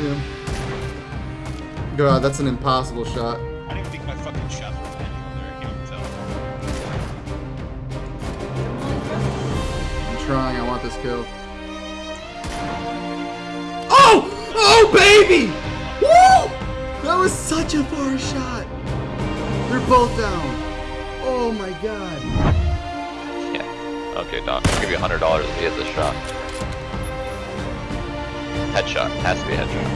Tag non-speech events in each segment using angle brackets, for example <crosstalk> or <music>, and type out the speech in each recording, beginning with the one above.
see. God, that's an impossible shot. I don't even think my fucking shots were landing over there. I can't even tell. I'm trying. I want this kill. Oh! Oh, baby! Woo! That was such a far shot. They're both down. Oh my god. Yeah. Okay, Doc. I'll give you hundred dollars if he hits this shot. Headshot. Has to be a headshot.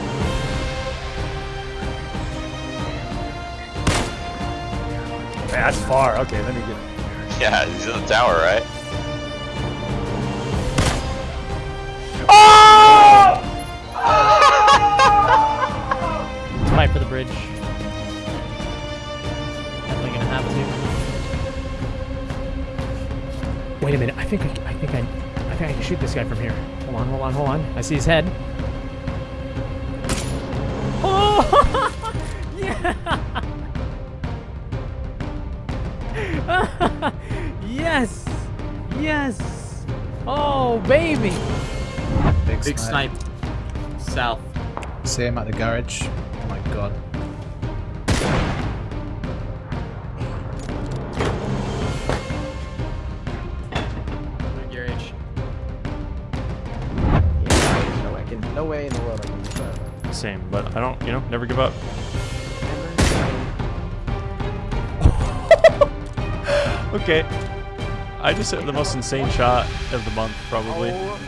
That's far. Okay, let me get. Yeah, he's in the tower, right? Oh! <laughs> Fight for the bridge. Definitely gonna have to. Wait a minute. I think I, I think I, I think I can shoot this guy from here. Hold on, hold on, hold on. I see his head. <laughs> yes! Yes! Oh, baby! Big, Big snipe. snipe. South. See him at the garage. Oh my god. Your age. No way, I can, no way in the world I can do that. Same, but I don't, you know, never give up. Okay. I just hit the most insane shot of the month, probably. Oh